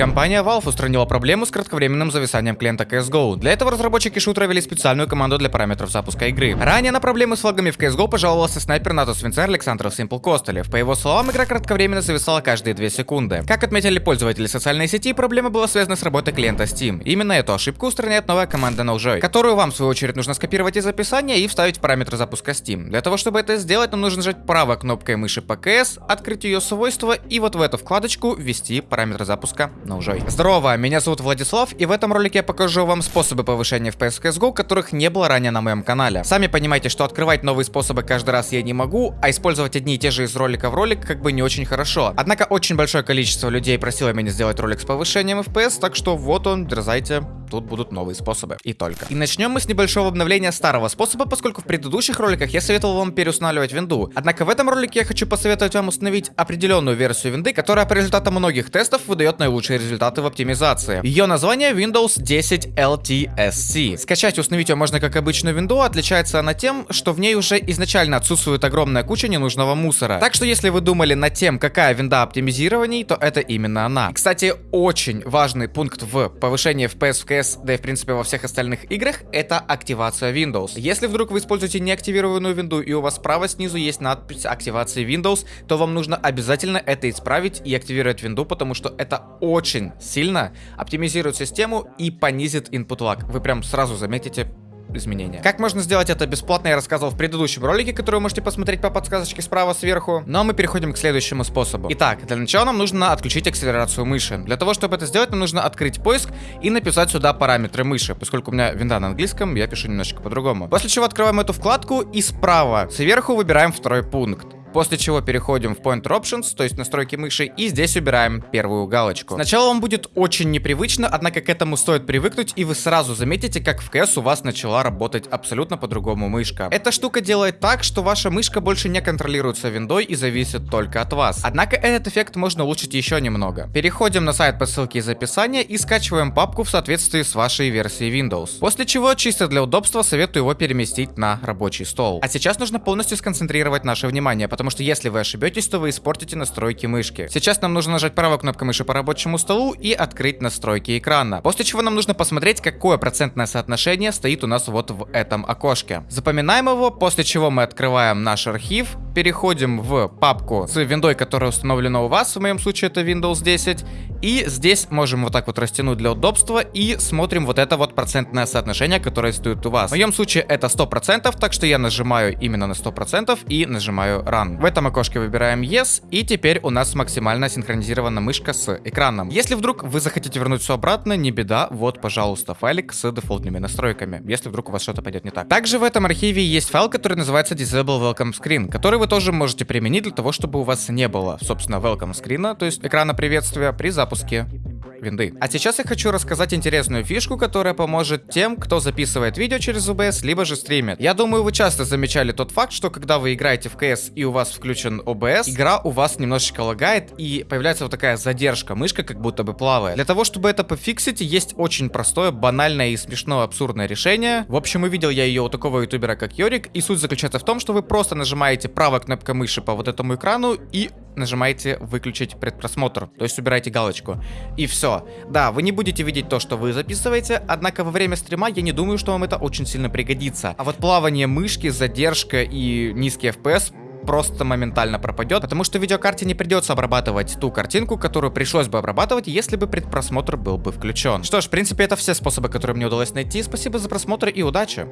Компания Valve устранила проблему с кратковременным зависанием клиента CSGO. Для этого разработчики шутера ввели специальную команду для параметров запуска игры. Ранее на проблемы с лагами в CSGO пожаловался снайпер НАТО Свинцер Александр Simple Костылев. По его словам, игра кратковременно зависала каждые 2 секунды. Как отметили пользователи социальной сети, проблема была связана с работой клиента Steam. Именно эту ошибку устраняет новая команда NoJoy, которую вам в свою очередь нужно скопировать из описания и вставить в параметры запуска Steam. Для того, чтобы это сделать, нам нужно нажать правой кнопкой мыши по CS, открыть ее свойства и вот в эту вкладочку ввести параметры запуска NoJoy. Здорово, меня зовут Владислав, и в этом ролике я покажу вам способы повышения FPS в CSGO, которых не было ранее на моем канале. Сами понимаете, что открывать новые способы каждый раз я не могу, а использовать одни и те же из ролика в ролик как бы не очень хорошо. Однако очень большое количество людей просило меня сделать ролик с повышением FPS, так что вот он, дерзайте, тут будут новые способы. И только. И начнем мы с небольшого обновления старого способа, поскольку в предыдущих роликах я советовал вам переустанавливать винду. Однако в этом ролике я хочу посоветовать вам установить определенную версию винды, которая по результатам многих тестов выдает наилучшие результаты в оптимизации. Ее название Windows 10 LTSC. Скачать и установить ее можно как обычную винду, отличается она тем, что в ней уже изначально отсутствует огромная куча ненужного мусора. Так что если вы думали над тем, какая винда оптимизирований, то это именно она. Кстати, очень важный пункт в повышении FPS в CS, да и в принципе во всех остальных играх, это активация Windows. Если вдруг вы используете неактивированную винду и у вас справа снизу есть надпись активации Windows, то вам нужно обязательно это исправить и активировать винду, потому что это очень сильно оптимизирует систему и понизит input lag. Вы прям сразу заметите изменения. Как можно сделать это бесплатно, я рассказывал в предыдущем ролике, который вы можете посмотреть по подсказочке справа сверху. Но мы переходим к следующему способу. Итак, для начала нам нужно отключить акселерацию мыши. Для того, чтобы это сделать, нам нужно открыть поиск и написать сюда параметры мыши. Поскольку у меня винда на английском, я пишу немножечко по-другому. После чего открываем эту вкладку и справа сверху выбираем второй пункт. После чего переходим в Pointer Options, то есть настройки мыши, и здесь убираем первую галочку. Сначала вам будет очень непривычно, однако к этому стоит привыкнуть, и вы сразу заметите, как в CS у вас начала работать абсолютно по-другому мышка. Эта штука делает так, что ваша мышка больше не контролируется виндой и зависит только от вас. Однако этот эффект можно улучшить еще немного. Переходим на сайт по ссылке из описания и скачиваем папку в соответствии с вашей версией Windows. После чего, чисто для удобства, советую его переместить на рабочий стол. А сейчас нужно полностью сконцентрировать наше внимание, что если вы ошибетесь, то вы испортите настройки мышки. Сейчас нам нужно нажать правой кнопкой мыши по рабочему столу и открыть настройки экрана. После чего нам нужно посмотреть, какое процентное соотношение стоит у нас вот в этом окошке. Запоминаем его, после чего мы открываем наш архив, переходим в папку с виндой, которая установлена у вас, в моем случае это Windows 10, и здесь можем вот так вот растянуть для удобства и смотрим вот это вот процентное соотношение, которое стоит у вас. В моем случае это 100%, так что я нажимаю именно на 100% и нажимаю Run. В этом окошке выбираем Yes, и теперь у нас максимально синхронизирована мышка с экраном. Если вдруг вы захотите вернуть все обратно, не беда, вот, пожалуйста, файлик с дефолтными настройками, если вдруг у вас что-то пойдет не так. Также в этом архиве есть файл, который называется Disable Welcome Screen, который вы тоже можете применить для того, чтобы у вас не было, собственно, welcome screen, то есть экрана приветствия при запуске винды. А сейчас я хочу рассказать интересную фишку, которая поможет тем, кто записывает видео через OBS, либо же стримит. Я думаю, вы часто замечали тот факт, что когда вы играете в CS и у вас включен OBS, игра у вас немножечко лагает и появляется вот такая задержка, мышка как будто бы плавает. Для того, чтобы это пофиксить, есть очень простое, банальное и смешное абсурдное решение. В общем, увидел я ее у такого ютубера, как Йорик, и суть заключается в том, что вы просто нажимаете правой кнопкой мыши по вот этому экрану и нажимаете выключить предпросмотр, то есть убираете галочку. И все. Да, вы не будете видеть то, что вы записываете, однако во время стрима я не думаю, что вам это очень сильно пригодится. А вот плавание мышки, задержка и низкий FPS просто моментально пропадет, потому что видеокарте не придется обрабатывать ту картинку, которую пришлось бы обрабатывать, если бы предпросмотр был бы включен. Что ж, в принципе, это все способы, которые мне удалось найти. Спасибо за просмотр и удачи!